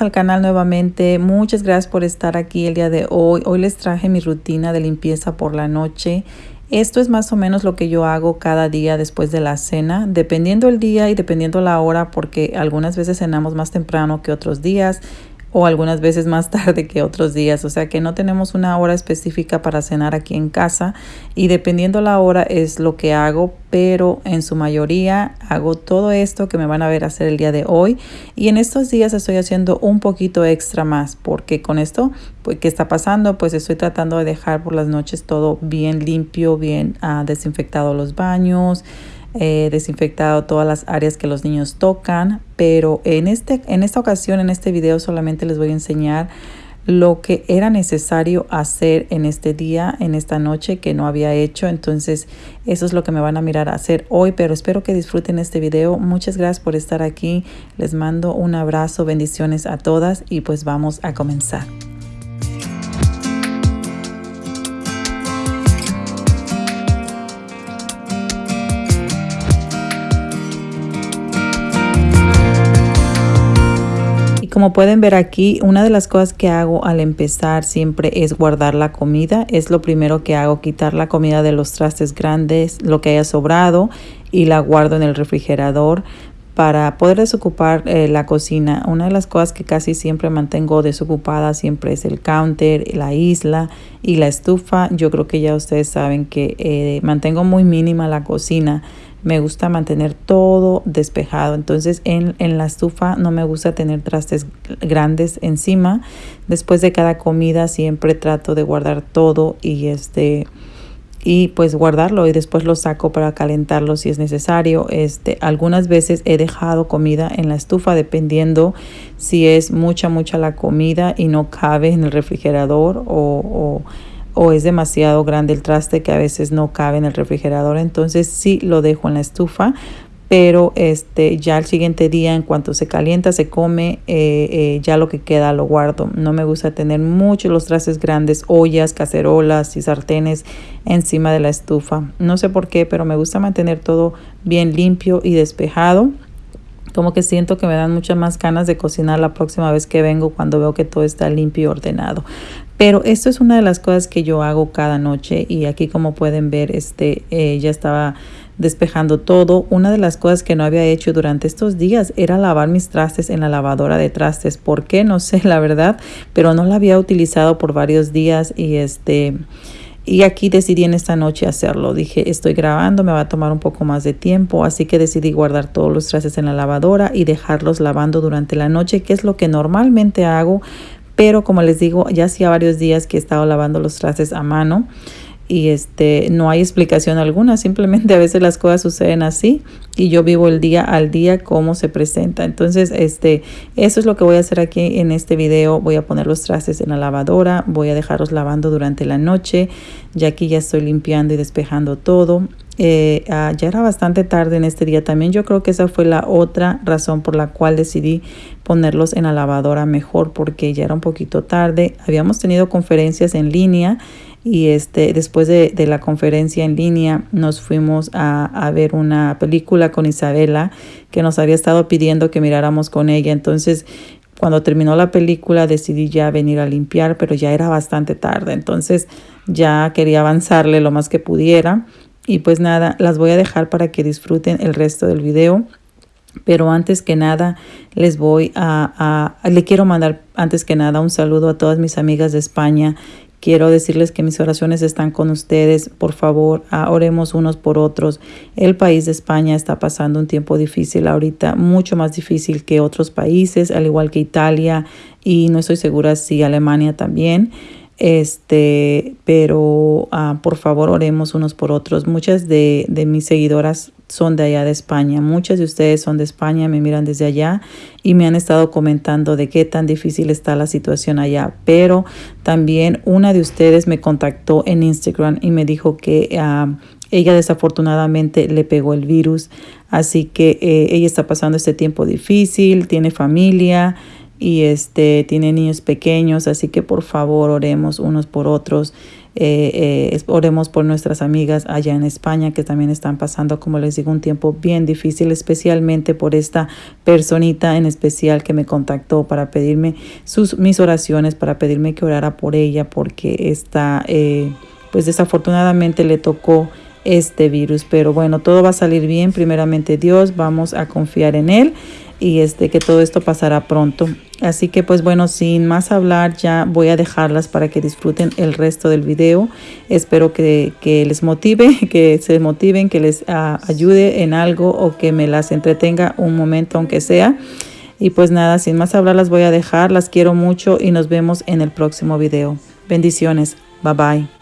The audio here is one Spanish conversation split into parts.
al canal nuevamente. Muchas gracias por estar aquí el día de hoy. Hoy les traje mi rutina de limpieza por la noche. Esto es más o menos lo que yo hago cada día después de la cena, dependiendo el día y dependiendo la hora, porque algunas veces cenamos más temprano que otros días o algunas veces más tarde que otros días. O sea que no tenemos una hora específica para cenar aquí en casa y dependiendo la hora es lo que hago, pero en su mayoría hago todo esto que me van a ver hacer el día de hoy y en estos días estoy haciendo un poquito extra más porque con esto pues, que está pasando pues estoy tratando de dejar por las noches todo bien limpio, bien uh, desinfectado los baños, He desinfectado todas las áreas que los niños tocan, pero en, este, en esta ocasión, en este video, solamente les voy a enseñar lo que era necesario hacer en este día, en esta noche que no había hecho. Entonces, eso es lo que me van a mirar a hacer hoy, pero espero que disfruten este video. Muchas gracias por estar aquí. Les mando un abrazo, bendiciones a todas y pues vamos a comenzar. Como pueden ver aquí, una de las cosas que hago al empezar siempre es guardar la comida. Es lo primero que hago, quitar la comida de los trastes grandes, lo que haya sobrado y la guardo en el refrigerador para poder desocupar eh, la cocina. Una de las cosas que casi siempre mantengo desocupada siempre es el counter, la isla y la estufa. Yo creo que ya ustedes saben que eh, mantengo muy mínima la cocina me gusta mantener todo despejado. Entonces en, en, la estufa no me gusta tener trastes grandes encima. Después de cada comida siempre trato de guardar todo y este y pues guardarlo y después lo saco para calentarlo si es necesario. Este, algunas veces he dejado comida en la estufa dependiendo si es mucha mucha la comida y no cabe en el refrigerador o, o o es demasiado grande el traste que a veces no cabe en el refrigerador, entonces sí lo dejo en la estufa, pero este ya el siguiente día en cuanto se calienta se come eh, eh, ya lo que queda lo guardo. No me gusta tener muchos los trastes grandes ollas cacerolas y sartenes encima de la estufa. No sé por qué pero me gusta mantener todo bien limpio y despejado. Como que siento que me dan muchas más ganas de cocinar la próxima vez que vengo cuando veo que todo está limpio y ordenado. Pero esto es una de las cosas que yo hago cada noche y aquí como pueden ver, este eh, ya estaba despejando todo. Una de las cosas que no había hecho durante estos días era lavar mis trastes en la lavadora de trastes. ¿Por qué? No sé la verdad, pero no la había utilizado por varios días y este... Y aquí decidí en esta noche hacerlo. Dije, estoy grabando, me va a tomar un poco más de tiempo, así que decidí guardar todos los trastes en la lavadora y dejarlos lavando durante la noche, que es lo que normalmente hago, pero como les digo, ya hacía varios días que he estado lavando los trastes a mano y este no hay explicación alguna, simplemente a veces las cosas suceden así y yo vivo el día al día como se presenta. Entonces, este eso es lo que voy a hacer aquí en este video. Voy a poner los trastes en la lavadora, voy a dejarlos lavando durante la noche. Ya aquí ya estoy limpiando y despejando todo. Eh, ah, ya era bastante tarde en este día también. Yo creo que esa fue la otra razón por la cual decidí ponerlos en la lavadora mejor porque ya era un poquito tarde. Habíamos tenido conferencias en línea y este después de, la conferencia en línea nos fuimos a, a, ver una película con Isabela que nos había estado pidiendo que miráramos con ella. Entonces cuando terminó la película decidí ya venir a limpiar, pero ya era bastante tarde. Entonces ya quería avanzarle lo más que pudiera. Y pues nada, las voy a dejar para que disfruten el resto del video. Pero antes que nada, les voy a, a, le quiero mandar antes que nada un saludo a todas mis amigas de España. Quiero decirles que mis oraciones están con ustedes. Por favor, oremos unos por otros. El país de España está pasando un tiempo difícil ahorita, mucho más difícil que otros países, al igual que Italia y no estoy segura si Alemania también. Este, pero ah, por favor oremos unos por otros. Muchas de, de mis seguidoras son de allá de España. Muchas de ustedes son de España, me miran desde allá y me han estado comentando de qué tan difícil está la situación allá. Pero también una de ustedes me contactó en Instagram y me dijo que ah, ella desafortunadamente le pegó el virus. Así que eh, ella está pasando este tiempo difícil, tiene familia y este tiene niños pequeños, así que por favor oremos unos por otros. Eh, eh, oremos por nuestras amigas allá en España que también están pasando, como les digo, un tiempo bien difícil, especialmente por esta personita en especial que me contactó para pedirme sus, mis oraciones, para pedirme que orara por ella porque está, eh, pues desafortunadamente le tocó este virus. Pero bueno, todo va a salir bien. Primeramente Dios, vamos a confiar en Él y este, que todo esto pasará pronto. Así que pues bueno, sin más hablar, ya voy a dejarlas para que disfruten el resto del video. Espero que, les motive, que se motiven, que les ah, ayude en algo o que me las entretenga un momento aunque sea. Y pues nada, sin más hablar las voy a dejar. Las quiero mucho y nos vemos en el próximo video. Bendiciones. Bye bye.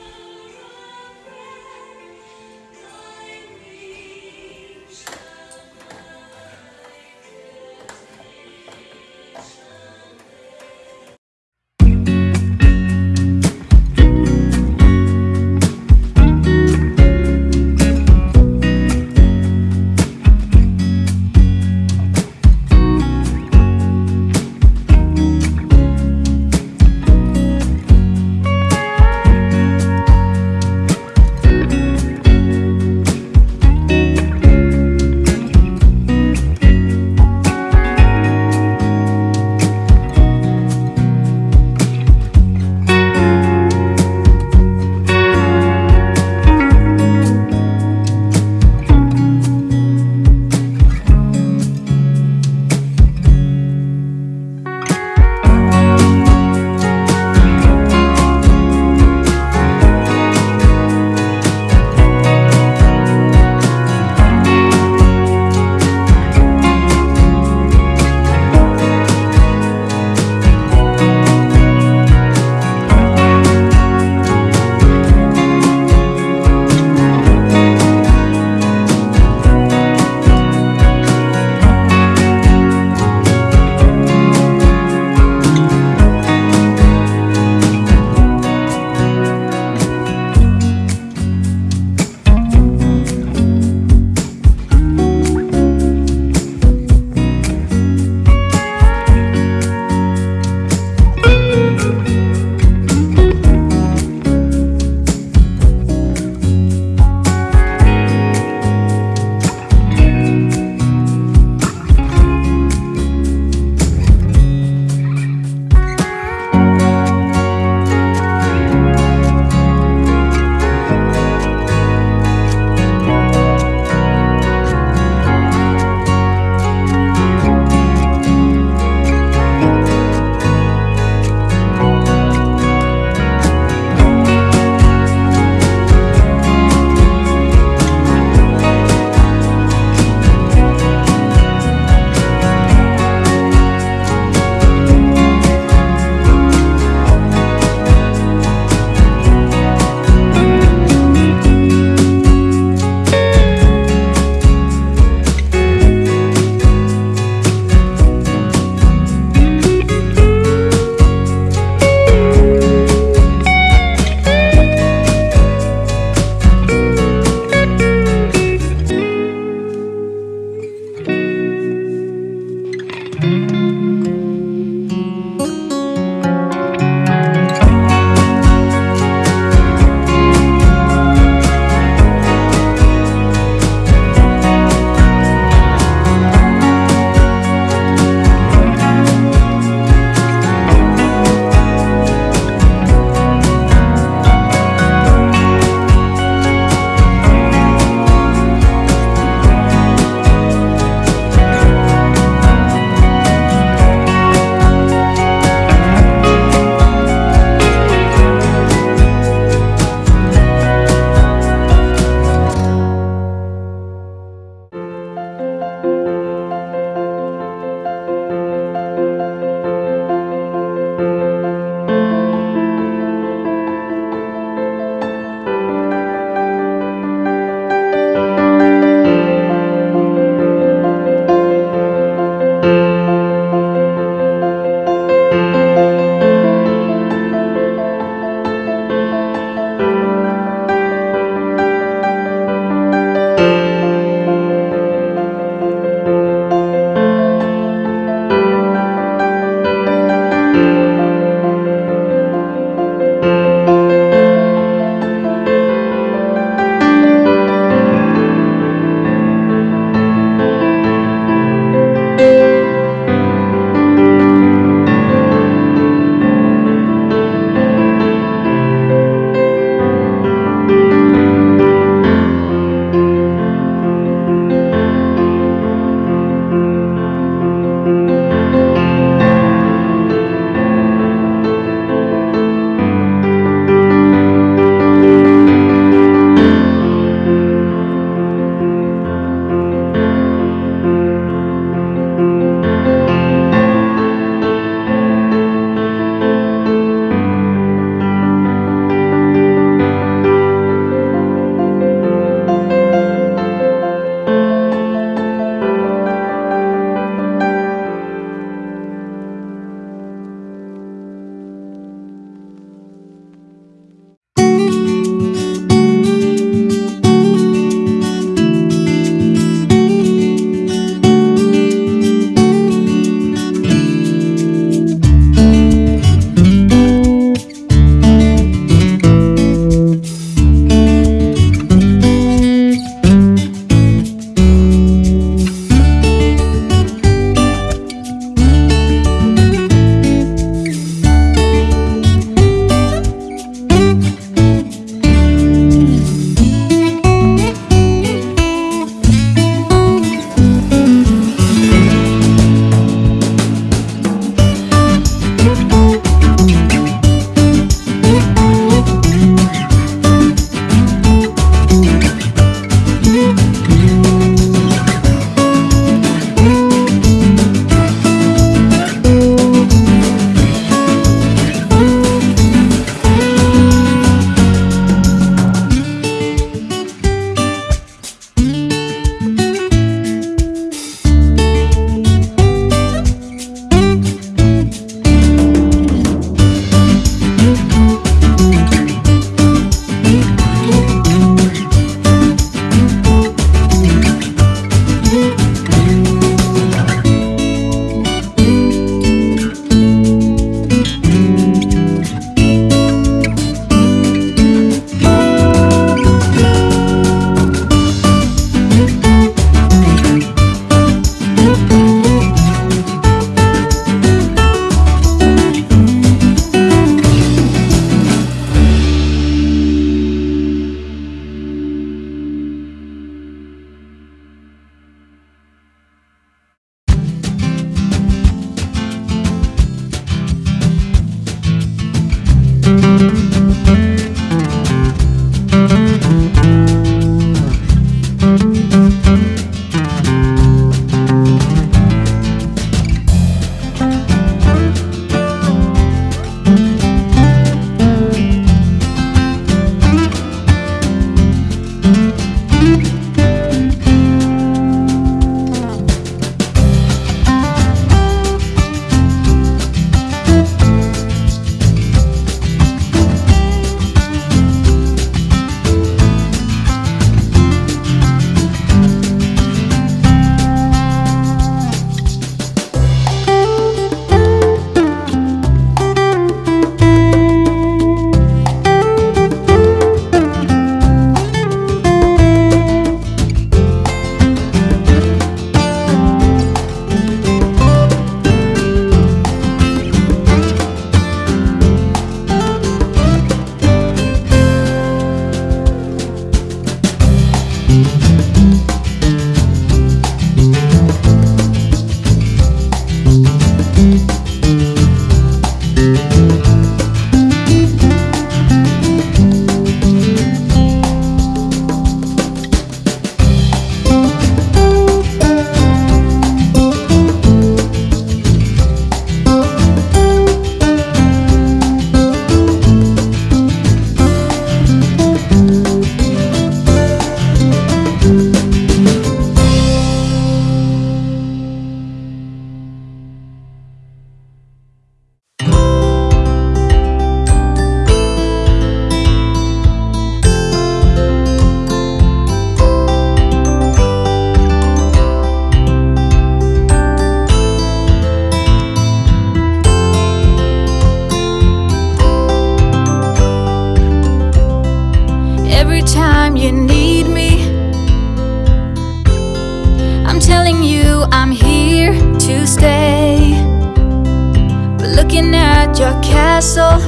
at your castle.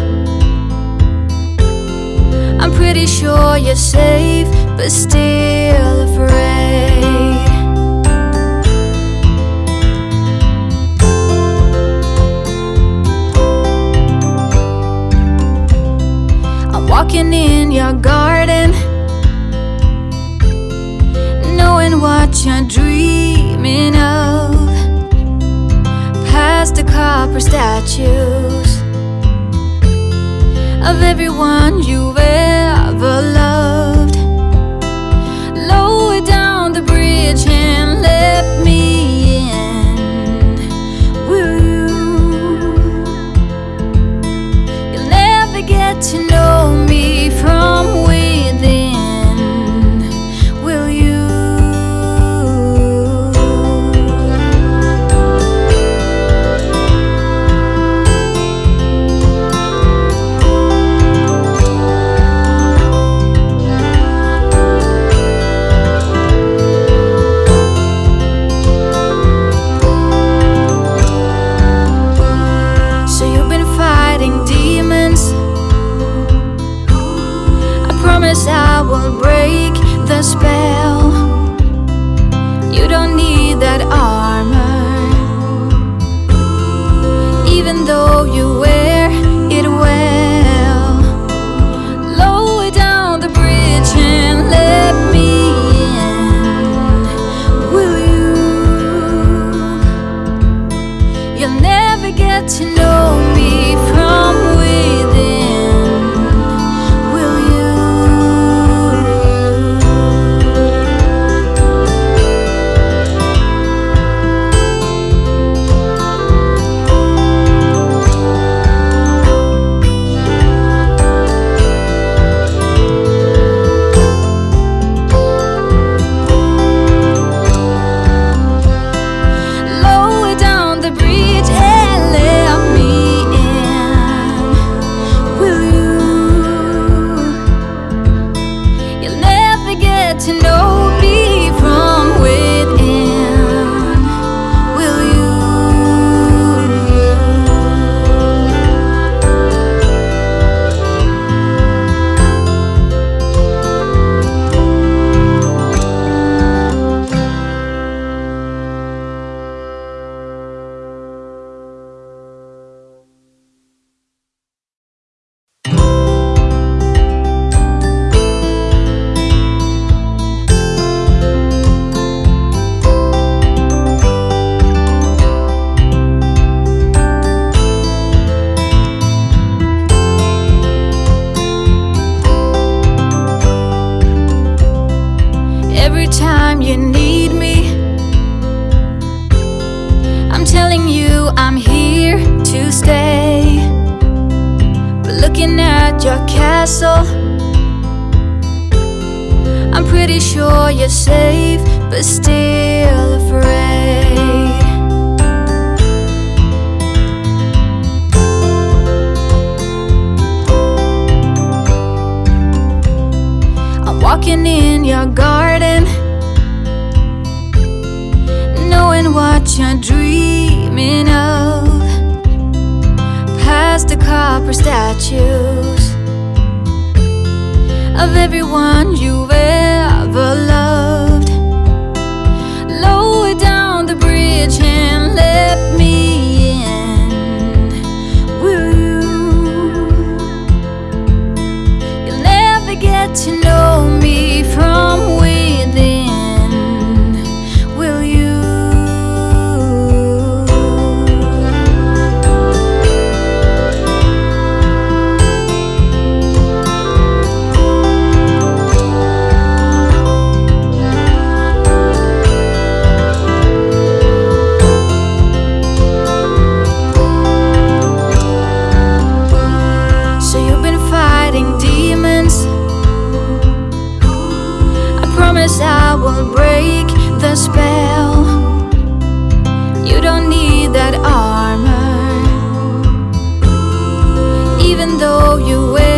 I'm pretty sure you're safe But still afraid. I'm walking in your garden Knowing what you're dreaming of. Past the copper statues of everyone you've ever loved. suspect Stay 같이 너 though you wait.